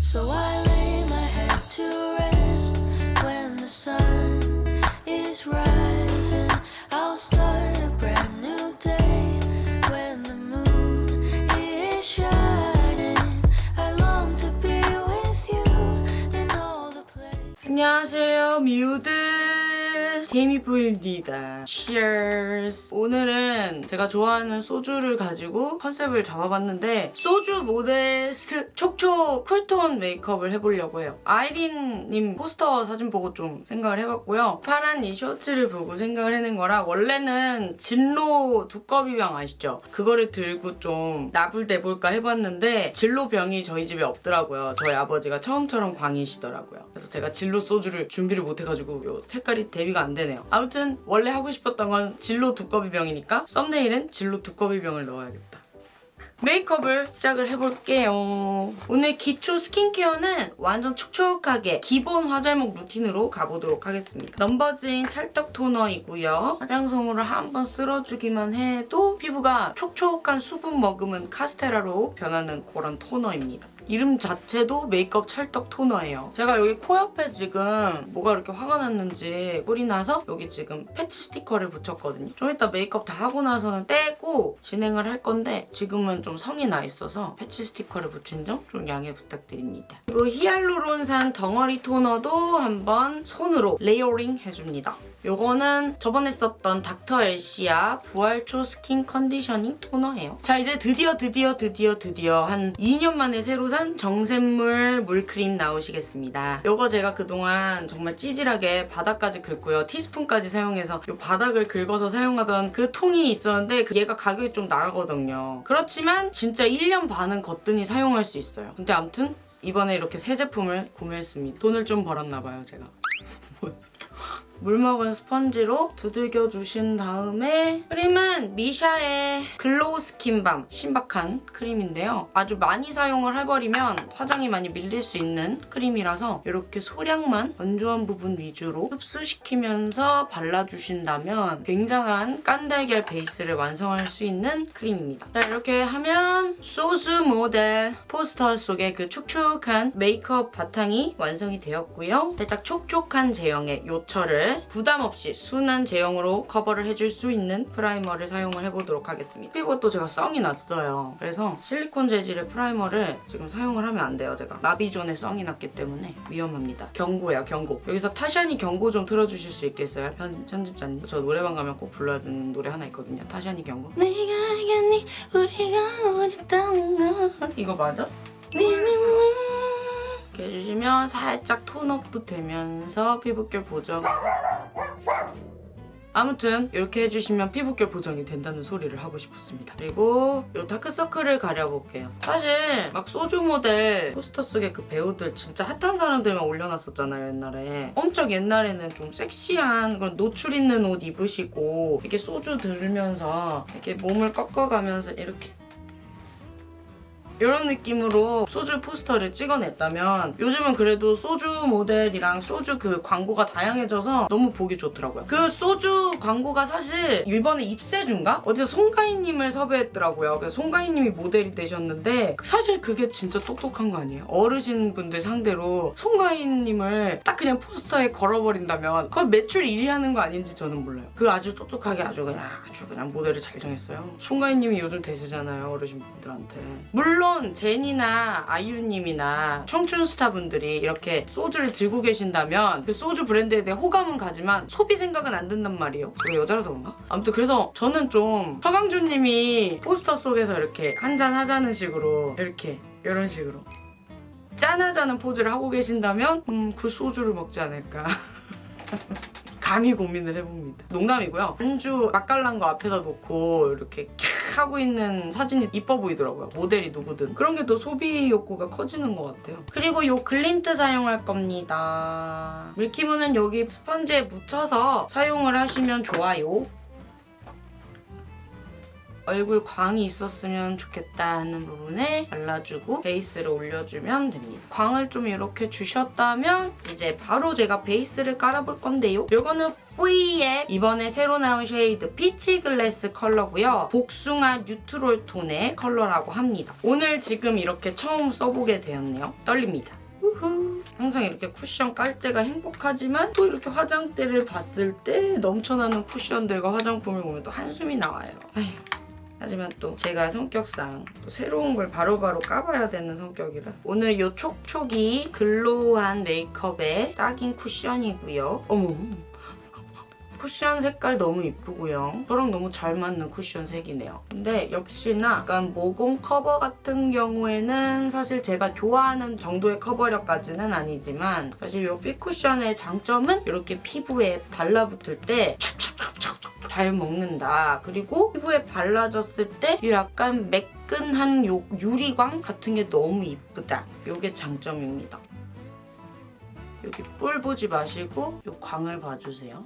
So I lay my head to rest when the sun is rising. I'll start a brand new day when the moon is shining. I long to be with you in all the places. 안녕하세요 미우들 제이미포입니다 Cheers 오늘은 제가 좋아하는 소주를 가지고 컨셉을 잡아봤는데 소주 모델 st 촉촉 쿨톤 메이크업을 해보려고 해요. 아이린님 포스터 사진 보고 좀 생각을 해봤고요. 파란 이 셔츠를 보고 생각을 해낸 거라 원래는 진로 두꺼비병 아시죠? 그거를 들고 좀 나불대볼까 해봤는데 진로병이 저희 집에 없더라고요. 저희 아버지가 처음처럼 광이시더라고요. 그래서 제가 진로 소주를 준비를 못해가지고 요 색깔이 대비가 안 되네요. 아무튼 원래 하고 싶었던 건 진로 두꺼비병이니까 썸네일엔 진로 두꺼비병을 넣어야겠다. 메이크업을 시작을 해볼게요. 오늘 기초 스킨케어는 완전 촉촉하게 기본 화잘먹 루틴으로 가보도록 하겠습니다. 넘버즈인 찰떡 토너이고요. 화장솜으로 한 번 쓸어주기만 해도 피부가 촉촉한 수분 머금은 카스테라로 변하는 그런 토너입니다. 이름 자체도 메이크업 찰떡 토너예요. 제가 여기 코 옆에 지금 뭐가 이렇게 화가 났는지 뿔이 나서 여기 지금 패치 스티커를 붙였거든요. 좀 이따 메이크업 다 하고 나서는 떼고 진행을 할 건데 지금은 좀 성이 나 있어서 패치 스티커를 붙인 점 좀 양해 부탁드립니다. 그리고 히알루론산 덩어리 토너도 한번 손으로 layering 해줍니다. 요거는 저번에 썼던 닥터 엘시아 부활초 Skin Conditioning Toner예요. 자 이제 드디어 드디어 드디어 드디어 한 2년 만에 새로 산 정샘물 물크림 나오시겠습니다. 요거 제가 그동안 정말 찌질하게 바닥까지 긁고요. 티스푼까지 사용해서 요 바닥을 긁어서 사용하던 그 통이 있었는데 그 얘가 가격이 좀 나가거든요. 그렇지만 진짜 1년 반은 거뜬히 사용할 수 있어요. 근데 아무튼 이번에 이렇게 새 제품을 구매했습니다. 돈을 좀 벌었나 봐요 제가. 물 먹은 스펀지로 두들겨 주신 다음에 크림은 미샤의 Glow Skin Balm 신박한 크림인데요. 아주 많이 사용을 해버리면 화장이 많이 밀릴 수 있는 크림이라서 이렇게 소량만 건조한 부분 위주로 흡수시키면서 발라주신다면 굉장한 깐달걀 베이스를 완성할 수 있는 크림입니다. 자 이렇게 하면 소주 모델 포스터 속에 그 촉촉한 메이크업 바탕이 완성이 되었고요. 살짝 촉촉한 제형의 요철을 부담 없이 순한 제형으로 커버를 해줄 수 있는 프라이머를 사용을 해보도록 하겠습니다. 피부가 또 제가 썽이 났어요. 그래서 실리콘 재질의 프라이머를 지금 사용을 하면 안 돼요, 제가. 라비존에 썽이 났기 때문에 위험합니다. 경고야, 경고. 여기서 타샤니 경고 좀 틀어주실 수 있겠어요? 편, 편집자님. 저 노래방 가면 꼭 불러야 되는 노래 하나 있거든요. 타샤니 경고. 내가 알겠니 우리가 어렵다는 거 이거 맞아? 이렇게 해주시면 살짝 톤업도 되면서 피부결 보정 아무튼 이렇게 해주시면 피부결 보정이 된다는 소리를 하고 싶었습니다. 그리고 이 다크서클을 가려볼게요. 사실 막 소주 모델 포스터 속에 그 배우들 진짜 핫한 사람들만 올려놨었잖아요 옛날에. 엄청 옛날에는 좀 섹시한 그런 노출 있는 옷 입으시고 이렇게 소주 들으면서 이렇게 몸을 꺾어가면서 이렇게 이런 느낌으로 소주 포스터를 찍어냈다면 요즘은 그래도 소주 모델이랑 소주 그 광고가 다양해져서 너무 보기 좋더라고요. 그 소주 광고가 사실 이번에 입세주인가? 어디서 송가인님을 섭외했더라고요. 그래서 송가인님이 모델이 되셨는데 사실 그게 진짜 똑똑한 거 아니에요? 어르신분들 상대로 송가인님을 딱 그냥 포스터에 걸어버린다면 그걸 매출 1위 하는 거 아닌지 저는 몰라요. 그 아주 똑똑하게 아주 그냥 아주 그냥 모델을 잘 정했어요. 송가인님이 요즘 대세잖아요. 어르신분들한테. 물론 물론 제니나 아이유님이나 청춘 스타분들이 이렇게 소주를 들고 계신다면 그 소주 브랜드에 대해 호감은 가지만 소비 생각은 안 든단 말이에요. 제가 여자라서 그런가? 아무튼 그래서 저는 좀 서강준님이 포스터 속에서 이렇게 한잔 하자는 식으로 이렇게 이런 식으로 짠하자는 포즈를 하고 계신다면 음, 그 소주를 먹지 않을까. 감히 고민을 해봅니다. 농담이고요. 안주 맛깔난 거 앞에다 놓고 이렇게 캬 하고 있는 사진이 이뻐 보이더라고요. 모델이 누구든. 그런 게 또 소비 욕구가 커지는 것 같아요. 그리고 이 글린트 사용할 겁니다. Milky Moon은 여기 스펀지에 묻혀서 사용을 하시면 좋아요. 얼굴 광이 있었으면 좋겠다 하는 부분에 발라주고 베이스를 올려주면 됩니다. 광을 좀 이렇게 주셨다면 이제 바로 제가 베이스를 깔아볼 건데요. 이거는 프리의 이번에 새로 나온 shade Peach Glass 컬러고요. 복숭아 뉴트롤 톤의 컬러라고 합니다. 오늘 지금 이렇게 처음 써보게 되었네요. 떨립니다. 우후. 항상 이렇게 쿠션 깔 때가 행복하지만 또 이렇게 화장대를 봤을 때 넘쳐나는 쿠션들과 화장품을 보면 또 한숨이 나와요. 아휴. 하지만 또 제가 성격상 또 새로운 걸 바로바로 까봐야 되는 성격이라 오늘 이 촉촉이 글로우한 메이크업에 딱인 쿠션이고요. 어머 쿠션 색깔 너무 이쁘고요. 저랑 너무 잘 맞는 쿠션 색이네요. 근데 역시나 약간 모공 커버 같은 경우에는 사실 제가 좋아하는 정도의 커버력까지는 아니지만 사실 이 핏쿠션의 장점은 이렇게 피부에 달라붙을 때 찹찹찹찹찹 잘 먹는다. 그리고 피부에 발라졌을 때이 약간 매끈한 요 유리광 같은 게 너무 이쁘다. 이게 장점입니다. 여기 뿔 보지 마시고 이 광을 봐주세요.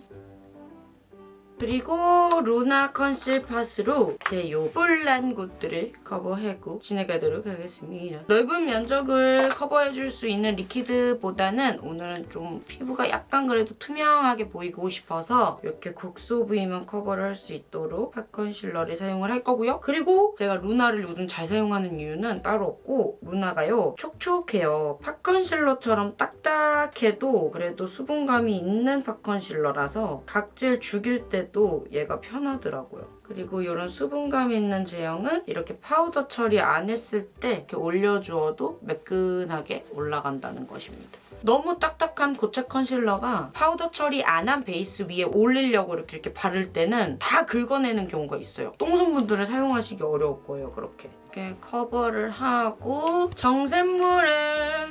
그리고 루나 Conceal Pot으로 제요 뿔난 곳들을 커버하고 지나가도록 하겠습니다. 넓은 면적을 커버해줄 수 있는 liquid보다는 오늘은 좀 피부가 약간 그래도 투명하게 보이고 싶어서 이렇게 국소 부위만 커버를 할 수 있도록 pot 컨실러를 사용을 할 거고요. 그리고 제가 루나를 요즘 잘 사용하는 이유는 따로 없고 루나가요 촉촉해요. pot 컨실러처럼 딱딱해도 그래도 수분감이 있는 pot 컨실러라서 각질 죽일 때도 얘가 편하더라고요. 그리고 이런 수분감 있는 제형은 이렇게 파우더 처리 안 했을 때 이렇게 올려주어도 매끈하게 올라간다는 것입니다. 너무 딱딱한 고체 컨실러가 파우더 처리 안 한 베이스 위에 올리려고 이렇게, 이렇게 바를 때는 다 긁어내는 경우가 있어요. 똥손분들은 사용하시기 어려울 거예요, 그렇게. 이렇게 커버를 하고 Clear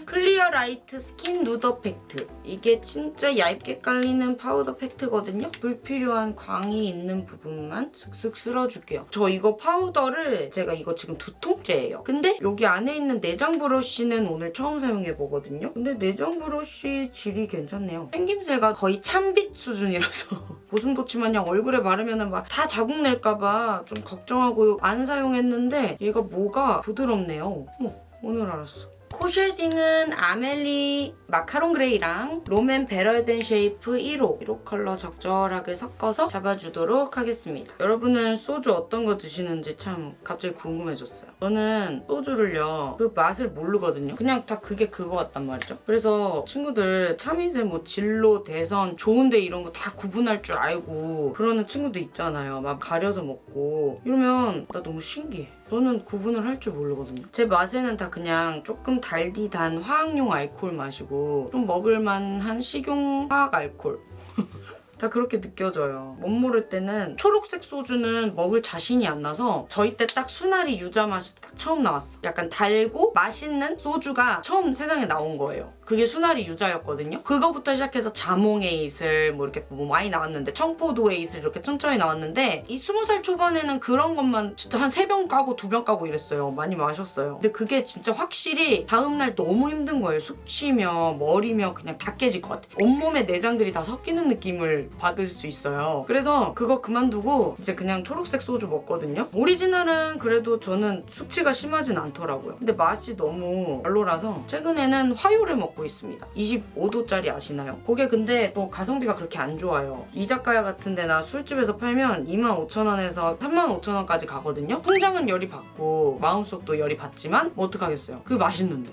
Light 스킨 누더 팩트. 이게 진짜 얇게 깔리는 파우더 팩트거든요. 불필요한 광이 있는 부분만 슥슥 쓸어줄게요. 저 이거 파우더를 제가 이거 지금 두 통째예요. 근데 여기 안에 있는 내장 브러쉬는 오늘 처음 사용해보거든요. 근데 내장 브러쉬 질이 괜찮네요. 생김새가 거의 참빗 수준이라서 고슴도치 마냥 얼굴에 바르면 막 다 자국 낼까봐 좀 걱정하고 안 사용했는데 얘가 뭐가 부드럽네요. 어머, 오늘 알았어. 코 shading은 아멜리 마카롱 gray랑 롬앤 Better Than Shape 1호 1호 컬러 적절하게 섞어서 잡아주도록 하겠습니다. 여러분은 소주 어떤 거 드시는지 참 갑자기 궁금해졌어요. 저는 소주를요 그 맛을 모르거든요. 그냥 다 그게 그거 같단 말이죠. 그래서 친구들 참이슬 뭐 진로, 대선, 좋은데 이런 거 다 구분할 줄 알고 그러는 친구도 있잖아요. 막 가려서 먹고 이러면 나 너무 신기해. 저는 구분을 할 줄 모르거든요. 제 맛에는 다 그냥 조금 달디 단 화학용 알코올 마시고 좀 먹을만한 식용 화학 알코올 다 그렇게 느껴져요. 못 모를 때는 초록색 소주는 먹을 자신이 안 나서 저희 때 딱 수나리 유자 맛이 딱 처음 나왔어. 약간 달고 맛있는 소주가 처음 세상에 나온 거예요. 그게 수나리 유자였거든요. 그거부터 시작해서 자몽 에이슬 뭐 이렇게 뭐 많이 나왔는데 청포도 에이슬 이렇게 천천히 나왔는데 이 스무 살 초반에는 그런 것만 진짜 한 세 병 까고 두 병 까고 이랬어요. 많이 마셨어요. 근데 그게 진짜 확실히 다음날 너무 힘든 거예요. 숙취며 머리며 그냥 다 깨질 것 같아. 온몸에 내장들이 다 섞이는 느낌을 받을 수 있어요. 그래서 그거 그만두고 이제 그냥 초록색 소주 먹거든요. 오리지널은 그래도 저는 숙취가 심하진 않더라고요. 근데 맛이 너무 별로라서 최근에는 화요를 먹고 있습니다. 25도짜리 아시나요? 그게 근데 또 가성비가 그렇게 안 좋아요. 이자카야 같은 데나 술집에서 팔면 25,000원에서 35,000원까지 가거든요. 통장은 열이 받고 마음속도 열이 받지만 뭐 어떡하겠어요. 그 맛있는데.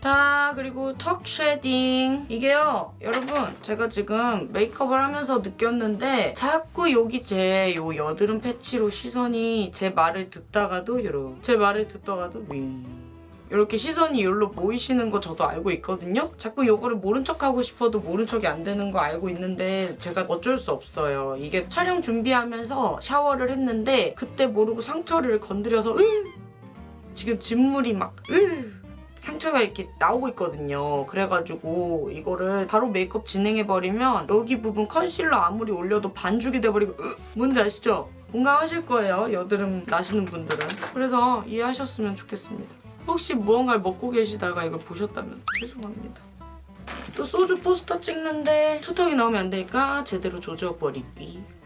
자 그리고 턱 shading 이게요 여러분 제가 지금 메이크업을 하면서 느꼈는데 자꾸 여기 제 요 여드름 패치로 시선이 제 말을 듣다가도 요렇게 제 말을 듣다가도 윙 이렇게 시선이 여기로 모이시는 거 저도 알고 있거든요. 자꾸 요거를 모른 척하고 싶어도 모른 척이 안 되는 거 알고 있는데 제가 어쩔 수 없어요. 이게 촬영 준비하면서 샤워를 했는데 그때 모르고 상처를 건드려서 으 지금 진물이 막으 상처가 이렇게 나오고 있거든요. 그래가지고 이거를 바로 메이크업 진행해버리면 여기 부분 컨실러 아무리 올려도 반죽이 돼버리고 으, 뭔지 아시죠? 공감하실 거예요. 여드름 나시는 분들은. 그래서 이해하셨으면 좋겠습니다. 혹시 무언가를 먹고 계시다가 이걸 보셨다면 죄송합니다. 또 소주 포스터 찍는데 투턱이 나오면 안 되니까 제대로 조져버리기.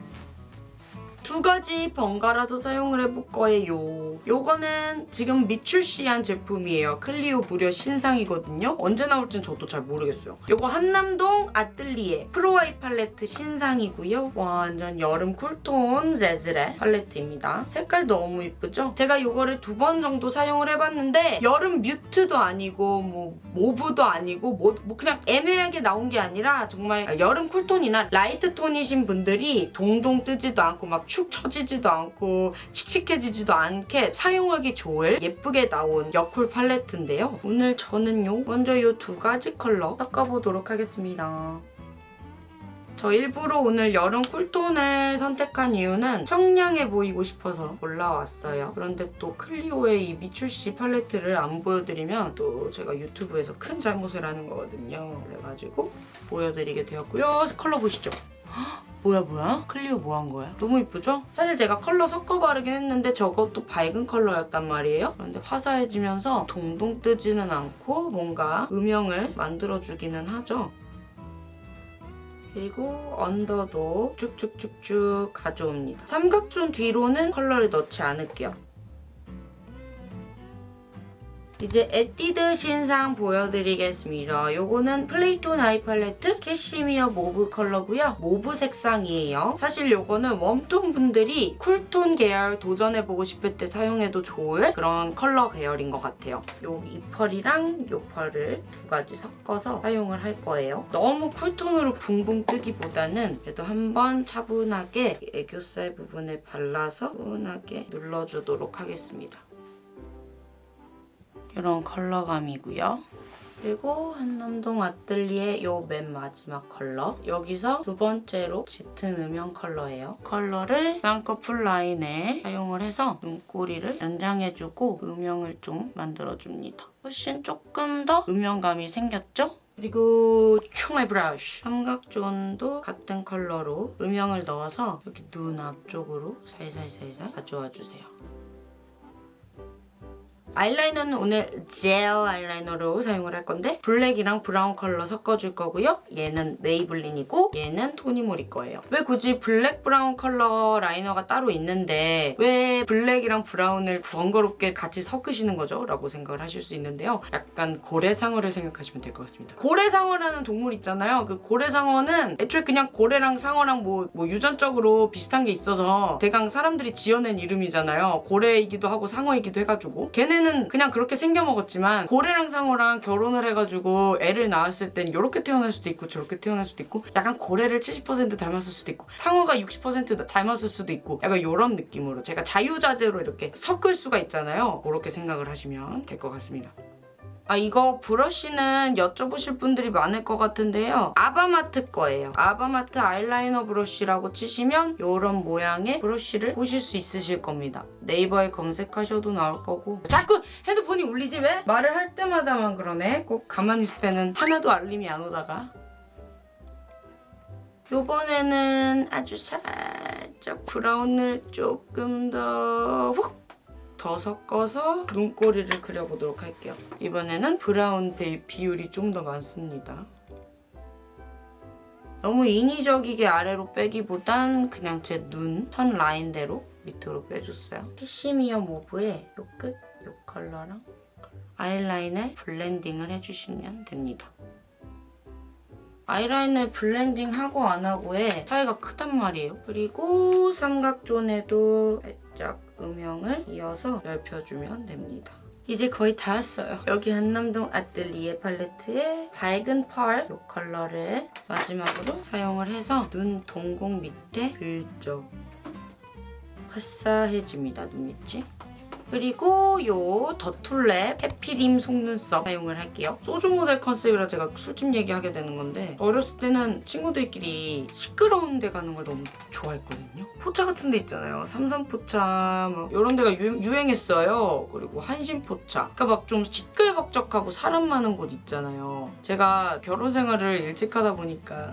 두 가지 번갈아서 사용을 해볼 거예요. 요거는 지금 미출시한 제품이에요. 클리오 무려 신상이거든요. 언제 나올지는 저도 잘 모르겠어요. 요거 한남동 아뜰리에 프로아이 팔레트 신상이고요. 완전 여름 쿨톤 재질의 팔레트입니다. 색깔 너무 이쁘죠? 제가 요거를 두 번 정도 사용을 해봤는데 여름 mute도 아니고 뭐 mauve도 아니고 뭐, 뭐 그냥 애매하게 나온 게 아니라 정말 여름 쿨톤이나 라이트 톤이신 분들이 동동 뜨지도 않고 막축 처지지도 않고 칙칙해지지도 않게 사용하기 좋을 예쁘게 나온 여쿨 팔레트인데요. 오늘 저는요 먼저 이 두 가지 컬러 섞어보도록 하겠습니다. 저 일부러 오늘 여름 쿨톤을 선택한 이유는 청량해 보이고 싶어서 올라왔어요. 그런데 또 클리오의 이 미출시 팔레트를 안 보여드리면 또 제가 유튜브에서 큰 잘못을 하는 거거든요. 그래가지고 보여드리게 되었고요. 컬러 보시죠. 헉, 뭐야 뭐야? 클리오 뭐 한 거야? 너무 이쁘죠? 사실 제가 컬러 섞어 바르긴 했는데 저것도 밝은 컬러였단 말이에요. 그런데 화사해지면서 동동 뜨지는 않고 뭔가 음영을 만들어주기는 하죠. 그리고 언더도 쭉쭉쭉쭉 가져옵니다. 삼각존 뒤로는 컬러를 넣지 않을게요. 이제 에뛰드 신상 보여드리겠습니다. 요거는 플레이톤 아이 팔레트 캐시미어 mauve 컬러고요. mauve 색상이에요. 사실 요거는 웜톤 분들이 쿨톤 계열 도전해보고 싶을 때 사용해도 좋을 그런 컬러 계열인 것 같아요. 요 이 펄이랑 요 펄을 두 가지 섞어서 사용을 할 거예요. 너무 쿨톤으로 붕붕 뜨기보다는 그래도 한번 차분하게 애교살 부분에 발라서 차분하게 눌러주도록 하겠습니다. 이런 컬러감이고요. 그리고 한남동 아뜰리에 요 맨 마지막 컬러 여기서 두 번째로 짙은 음영 컬러예요. 컬러를 쌍꺼풀 라인에 사용을 해서 눈꼬리를 연장해주고 음영을 좀 만들어줍니다. 훨씬 조금 더 음영감이 생겼죠? 그리고 총알 브러쉬 삼각존도 같은 컬러로 음영을 넣어서 여기 눈 앞쪽으로 살살살살 가져와 주세요. 아이라이너는 오늘 젤 아이라이너로 사용을 할 건데 블랙이랑 브라운 컬러 섞어줄 거고요. 얘는 메이블린이고 얘는 토니모리 거예요. 왜 굳이 블랙 브라운 컬러 라이너가 따로 있는데 왜 블랙이랑 브라운을 번거롭게 같이 섞으시는 거죠? 라고 생각을 하실 수 있는데요. 약간 고래상어를 생각하시면 될 것 같습니다. 고래상어라는 동물 있잖아요. 그 고래상어는 애초에 그냥 고래랑 상어랑 뭐, 뭐 유전적으로 비슷한 게 있어서 대강 사람들이 지어낸 이름이잖아요. 고래이기도 하고 상어이기도 해가지고 걔네는 그냥 그렇게 생겨 먹었지만 고래랑 상어랑 결혼을 해가지고 애를 낳았을 땐 이렇게 태어날 수도 있고 저렇게 태어날 수도 있고 약간 고래를 70% 닮았을 수도 있고 상어가 60% 닮았을 수도 있고 약간 이런 느낌으로 제가 자유자재로 이렇게 섞을 수가 있잖아요. 그렇게 생각을 하시면 될 것 같습니다. 아 이거 브러쉬는 여쭤보실 분들이 많을 것 같은데요. 아바마트 거예요. 아바마트 아이라이너 브러쉬라고 치시면 이런 모양의 브러쉬를 보실 수 있으실 겁니다. 네이버에 검색하셔도 나올 거고 자꾸 핸드폰이 울리지 왜? 말을 할 때마다만 그러네. 꼭 가만히 있을 때는 하나도 알림이 안 오다가 요번에는 아주 살짝 브라운을 조금 더 훅! 더 섞어서 눈꼬리를 그려보도록 할게요. 이번에는 브라운 비- 비율이 좀 더 많습니다. 너무 인위적이게 아래로 빼기보단 그냥 제 눈 선 라인대로 밑으로 빼줬어요. 캐시미어 mauve의 요 끝, 요 컬러랑 아이라인을 블렌딩을 해주시면 됩니다. 아이라인을 블렌딩하고 안 하고의 차이가 크단 말이에요. 그리고 삼각존에도 살짝 음영을 이어서 넓혀주면 됩니다. 이제 거의 다 왔어요. 여기 한남동 아뜰리에 팔레트의 밝은 펄 이 컬러를 마지막으로 사용을 해서 눈 동공 밑에 글쩍 화사해집니다. 눈 밑이. 그리고 요 더툴랩 해피림 속눈썹 사용을 할게요. 소주 모델 컨셉이라 제가 술집 얘기하게 되는 건데 어렸을 때는 친구들끼리 시끄러운 데 가는 걸 너무 좋아했거든요. 포차 같은 데 있잖아요. 삼삼포차 뭐 이런 데가 유, 유행했어요. 그리고 한신포차. 그러니까 막 좀 시끌벅적하고 사람 많은 곳 있잖아요. 제가 결혼 생활을 일찍 하다 보니까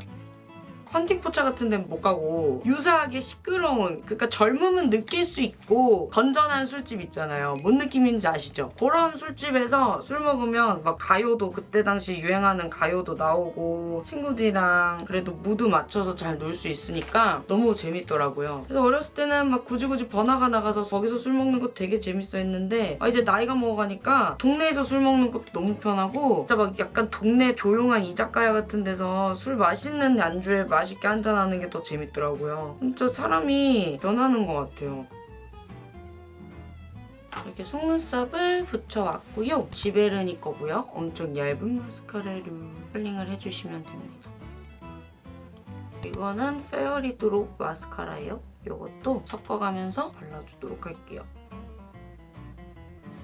헌팅 포차 같은 데는 못 가고 유사하게 시끄러운 그러니까 젊음은 느낄 수 있고 건전한 술집 있잖아요. 뭔 느낌인지 아시죠? 그런 술집에서 술 먹으면 막 가요도 그때 당시 유행하는 가요도 나오고 친구들이랑 그래도 무드 맞춰서 잘 놀 수 있으니까 너무 재밌더라고요. 그래서 어렸을 때는 막 굳이 굳이 번화가 나가서 거기서 술 먹는 거 되게 재밌어 했는데 아, 이제 나이가 먹어가니까 동네에서 술 먹는 것도 너무 편하고 진짜 막 약간 동네 조용한 이자카야 같은 데서 술 맛있는 안주에 맛있게 한잔하는 게 더 재밌더라고요. 진짜 사람이 변하는 것 같아요. 이렇게 속눈썹을 붙여왔고요. 지베르니 거고요. 엄청 얇은 마스카라로 컬링을 해주시면 됩니다. 이거는 페어리 드롭 마스카라예요. 이것도 섞어가면서 발라주도록 할게요.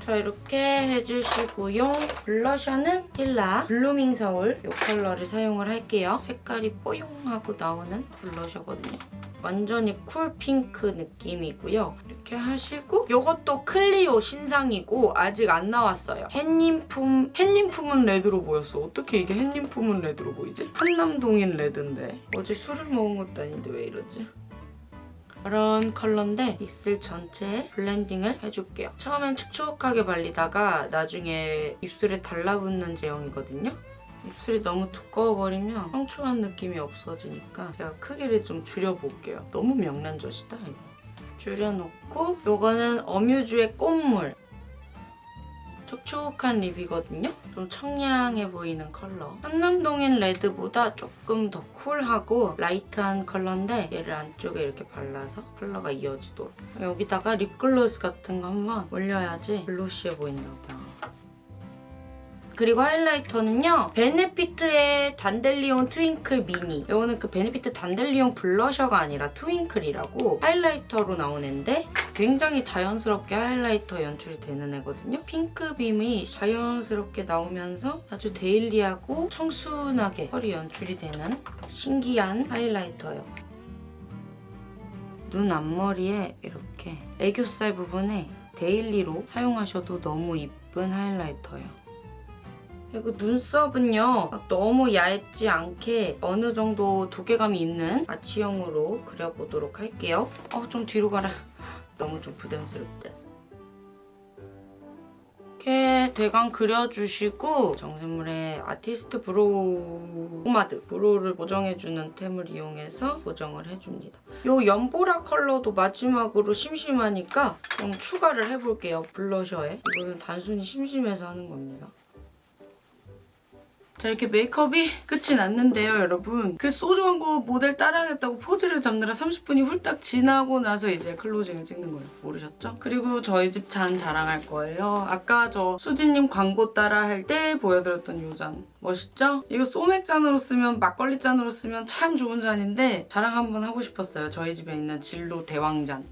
자 이렇게 해주시고요. 블러셔는 힐라 블루밍 서울 이 컬러를 사용을 할게요. 색깔이 뽀용하고 나오는 블러셔거든요. 완전히 cool 핑크 느낌이고요. 이렇게 하시고 이것도 클리오 신상이고 아직 안 나왔어요. 햇님품 햇님품은 레드로 보였어. 어떻게 이게 햇님품은 레드로 보이지? 한남동인 레드인데 어제 술을 먹은 것도 아닌데 왜 이러지? 이런 컬러인데 입술 전체에 blending을 해줄게요. 처음엔 촉촉하게 발리다가 나중에 입술에 달라붙는 제형이거든요. 입술이 너무 두꺼워버리면 청초한 느낌이 없어지니까 제가 크기를 좀 줄여볼게요. 너무 명란젓이다 이거. 줄여놓고 요거는 어뮤즈의 꽃물 촉촉한 lip이거든요. 좀 청량해 보이는 컬러. 한남동인 red보다 조금 더 cool하고 light한 컬러인데 얘를 안쪽에 이렇게 발라서 컬러가 이어지도록. 여기다가 립글로스 같은 거 한번 올려야지 glossy해 보인나 봐요. 그리고 highlighter는요. 베네피트의 단델리온 트윙클 미니. 이거는 그 베네피트 단델리온 blusher가 아니라 트윙클이라고 highlighter로 나온 애인데 굉장히 자연스럽게 highlighter 연출이 되는 애거든요. 핑크빛이 자연스럽게 나오면서 아주 daily하고 청순하게 펄이 연출이 되는 신기한 highlighter예요. 눈 앞머리에 이렇게 애교살 부분에 daily로 사용하셔도 너무 이쁜 highlighter예요. 그리고 눈썹은요 막 너무 얇지 않게 어느 정도 두께감이 있는 아치형으로 그려보도록 할게요. 어 좀 뒤로 가라. 너무 좀 부담스럽다. 이렇게 대강 그려주시고 정샘물의 아티스트 브로우 포마드 brow를 보정해주는 템을 이용해서 보정을 해줍니다. 이 연보라 컬러도 마지막으로 심심하니까 좀 추가를 해볼게요. 블러셔에. 이거는 단순히 심심해서 하는 겁니다. 자 이렇게 메이크업이 끝이 났는데요 여러분. 그 소주 광고 모델 따라하겠다고 포즈를 잡느라 30분이 훌딱 지나고 나서 이제 클로징을 찍는 거예요. 모르셨죠? 그리고 저희 집 잔 자랑할 거예요. 아까 저 수진님 광고 따라 할 때 보여드렸던 이 잔. 멋있죠? 이거 소맥 잔으로 쓰면 막걸리 잔으로 쓰면 참 좋은 잔인데 자랑 한번 하고 싶었어요. 저희 집에 있는 진로 대왕잔.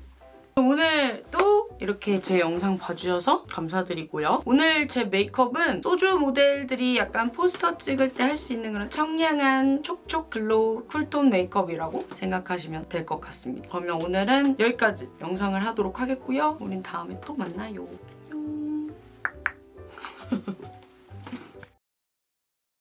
오늘 또 이렇게 제 영상 봐주셔서 감사드리고요. 오늘 제 메이크업은 소주 모델들이 약간 포스터 찍을 때 할 수 있는 그런 청량한 촉촉 glow cool tone 메이크업이라고 생각하시면 될 것 같습니다. 그러면 오늘은 여기까지 영상을 하도록 하겠고요. 우린 다음에 또 만나요. 안녕.